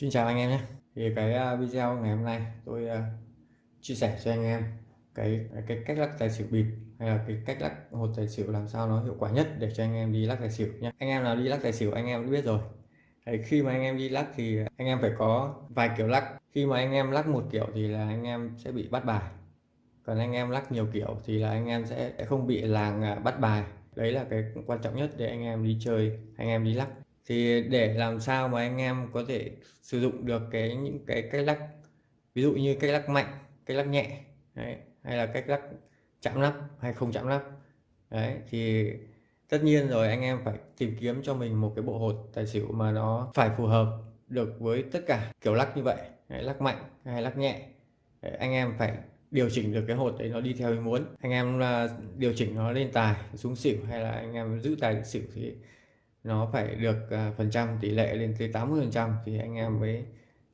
Xin chào anh em nhé thì cái video ngày hôm nay tôi chia sẻ cho anh em cái cái cách lắc tài xỉu bịp hay là cái cách lắc hột tài xỉu làm sao nó hiệu quả nhất để cho anh em đi lắc tài xỉu nhé anh em nào đi lắc tài xỉu anh em cũng biết rồi thì khi mà anh em đi lắc thì anh em phải có vài kiểu lắc khi mà anh em lắc một kiểu thì là anh em sẽ bị bắt bài còn anh em lắc nhiều kiểu thì là anh em sẽ không bị làng bắt bài đấy là cái quan trọng nhất để anh em đi chơi anh em đi lắc thì để làm sao mà anh em có thể sử dụng được cái những cái cách lắc ví dụ như cách lắc mạnh cách lắc nhẹ đấy, hay là cách lắc chạm lắp hay không chạm lắp đấy thì tất nhiên rồi anh em phải tìm kiếm cho mình một cái bộ hột tài xỉu mà nó phải phù hợp được với tất cả kiểu lắc như vậy đấy, lắc mạnh hay lắc nhẹ. Đấy, anh em phải điều chỉnh được cái hột đấy nó đi theo ý muốn. Anh em là điều chỉnh nó lên tài xuống xỉu hay là anh em giữ tài xỉu thì nó phải được uh, phần trăm tỷ lệ lên tới 80 phần trăm thì anh em mới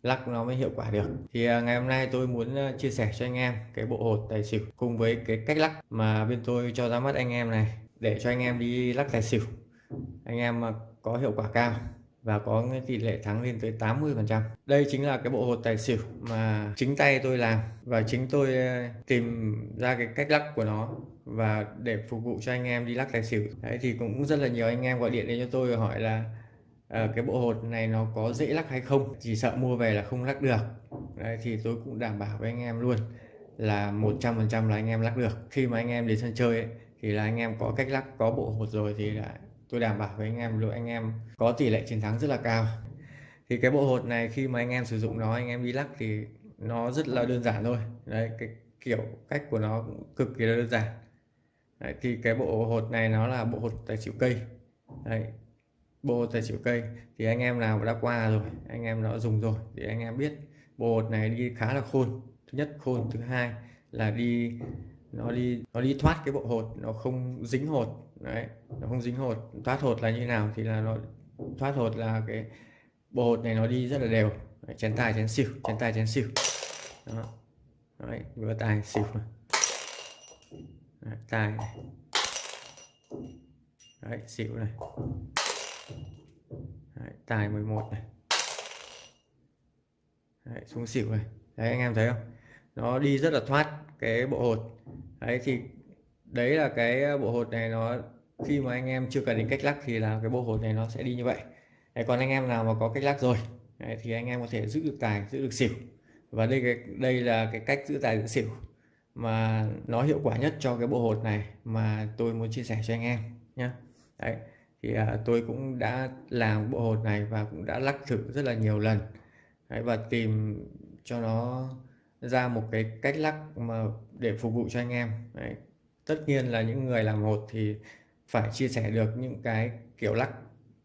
lắc nó mới hiệu quả được. Thì uh, ngày hôm nay tôi muốn uh, chia sẻ cho anh em cái bộ hột tài xỉu cùng với cái cách lắc mà bên tôi cho ra mắt anh em này để cho anh em đi lắc tài xỉu. Anh em có hiệu quả cao và có cái tỷ lệ thắng lên tới 80 phần trăm. Đây chính là cái bộ hột tài xỉu mà chính tay tôi làm và chính tôi ờ, tìm ra cái cách lắc của nó và để phục vụ cho anh em đi lắc tài xỉu. Đấy thì cũng rất là nhiều anh em gọi điện đến cho tôi và hỏi là à, cái bộ hột này nó có dễ lắc hay không? Chỉ sợ mua về là không lắc được. Đấy, thì tôi cũng đảm bảo với anh em luôn là 100% là anh em lắc được. Khi mà anh em đến sân chơi ấy, thì là anh em có cách lắc có bộ hột rồi thì là tôi đảm bảo với anh em luôn anh em có tỷ lệ chiến thắng rất là cao. Thì cái bộ hột này khi mà anh em sử dụng nó anh em đi lắc thì nó rất là đơn giản thôi. Đấy cái kiểu cách của nó cũng cực kỳ là đơn giản. Đấy, thì cái bộ hột này nó là bộ hột tài xỉu cây. Đấy, bộ hột tài xỉu cây thì anh em nào đã qua rồi anh em đã dùng rồi thì anh em biết. Bộ hột này đi khá là khôn. Thứ nhất khôn. Thứ hai là đi nó đi nó đi thoát cái bộ hột nó không dính hột đấy nó không dính hột. Thoát hột là như nào thì là nó thoát hột là cái bộ hột này nó đi rất là đều. Đấy, chén tài chén xỉu chén tài chén xỉu. Đó. Đấy vừa tài xỉu. Đấy, tài này. Đấy, xỉu này. Đấy, tài 11 này. Đấy, xuống xỉu này. Đấy anh em thấy không? Nó đi rất là thoát cái bộ hột đấy thì đấy là cái ờ, bộ hột này nó khi mà anh em chưa cần đến cách lắc thì là cái bộ hột này nó sẽ đi như vậy. Đấy, còn anh em nào mà có cách lắc rồi đấy, thì anh em có thể giữ được tài giữ được xỉu. Và đây cái đây là cái cách giữ tài giữ xỉu mà nó hiệu quả nhất cho cái bộ hột này mà tôi muốn chia sẻ cho anh em nhé đấy thì à, tôi cũng đã làm bộ hột này và cũng đã lắc thử rất là nhiều lần. Đấy, và tìm cho nó ra một cái cách lắc mà để phục vụ cho anh em. Đấy. tất nhiên là những người làm hột thì phải chia sẻ được những cái kiểu lắc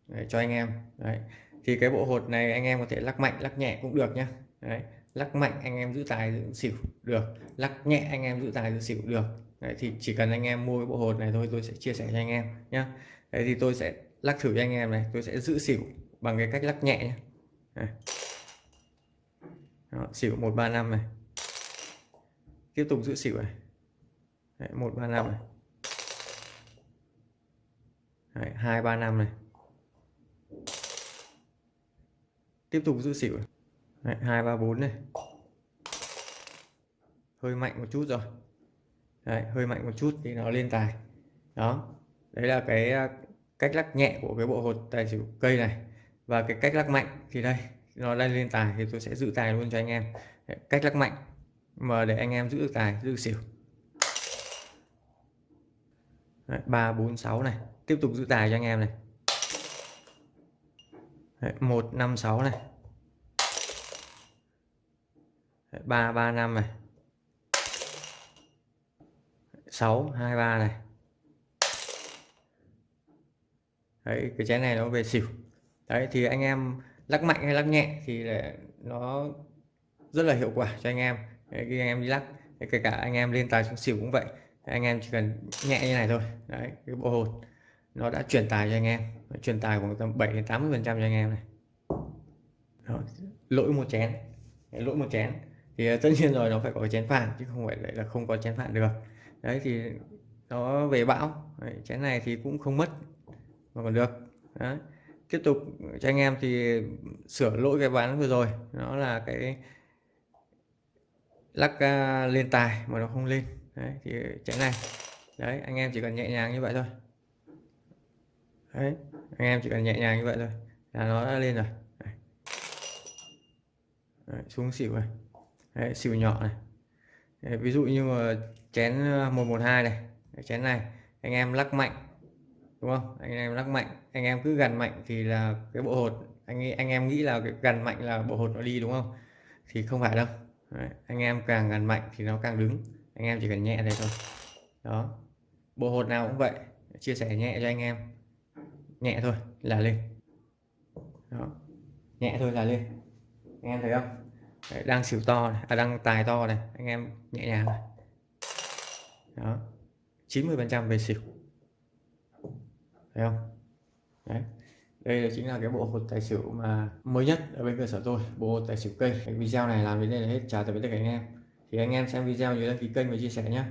đấy, cho anh em. Đấy. Thì cái bộ hột này anh em có thể lắc mạnh lắc nhẹ cũng được nhé đấy. Lắc mạnh anh em giữ tài giữ xỉu được lắc nhẹ anh em giữ tài giữ xỉu được. Đấy, thì chỉ cần anh em mua cái bộ hột này thôi tôi sẽ chia sẻ cho anh em nhé Đấy thì tôi sẽ lắc thử cho anh em này tôi sẽ giữ xỉu bằng cái cách lắc nhẹ nhé Đấy. Đó, xỉu 135 này tiếp tục giữ xỉu này. Đấy, 135 này. Đấy, 235 này. Tiếp tục giữ xỉu này. Đấy, 2 3 4 này. Hơi mạnh một chút rồi. Đấy, hơi mạnh một chút thì nó lên tài. Đó. Đấy là cái à, cách lắc nhẹ của cái bộ hột tài xỉu cây này. Và cái cách lắc mạnh thì đây nó đang lên tài thì tôi sẽ giữ tài luôn cho anh em. Đấy, cách lắc mạnh mà để anh em giữ được tài giữ được xỉu. Đấy, 3 4 6 này. Tiếp tục giữ tài cho anh em này. Đấy, 1 5 6 này. Đấy, 3 3 5 này. Sáu hai ba này. Đấy cái chén này nó về xỉu. Đấy thì anh em lắc mạnh hay lắc nhẹ thì là nó rất là hiệu quả cho anh em khi anh em đi lắc kể cả anh em lên tài xuống xỉu cũng vậy. Anh em chỉ cần nhẹ như này thôi. Đấy cái bộ hột nó đã truyền tài cho anh em. Truyền tài khoảng tầm 7 đến 80 phần trăm cho anh em này. Đó, lỗi một chén. Lỗi một chén. Thì à, tất nhiên rồi nó phải có chén phản chứ không phải là không có chén phản được. Đấy thì nó về bão. Đấy, chén này thì cũng không mất mà còn được. Đấy. tiếp tục cho anh em thì sửa lỗi cái bán vừa rồi. Nó là cái lắc uh, lên tài mà nó không lên. Đấy thì chén này. Đấy anh em chỉ cần nhẹ nhàng như vậy thôi. Đấy anh em chỉ cần nhẹ nhàng như vậy thôi là nó đã lên rồi. Đấy. Đấy, xuống xỉu này. Đấy, xỉu nhỏ này. Đấy, ví dụ như mà chén à, 112 này. Chén này anh em lắc mạnh đúng không? Anh em lắc mạnh anh em cứ gần mạnh thì là cái bộ hột. Anh anh em nghĩ là cái gần mạnh là bộ hột nó đi đúng không? Thì không phải đâu. Đấy, anh em càng gần mạnh thì nó càng đứng. Anh em chỉ cần nhẹ đây thôi. Đó bộ hột nào cũng vậy chia sẻ nhẹ cho anh em. Nhẹ thôi là lên. Đó. nhẹ thôi là lên. Anh em thấy không? Đấy, đang xỉu to này, à, đang tài to này. Anh em nhẹ nhàng này. Đó 90 phần trăm về xỉu. Thấy không? Đấy đây là chính là cái bộ hột tài xỉu mà mới nhất ở bên cơ sở tôi, bộ hột tài xỉu cây cái video này làm đến đây là hết. Chào tạm biệt tất cả anh em. Thì anh em xem video nhớ đăng ký kênh và chia sẻ nhé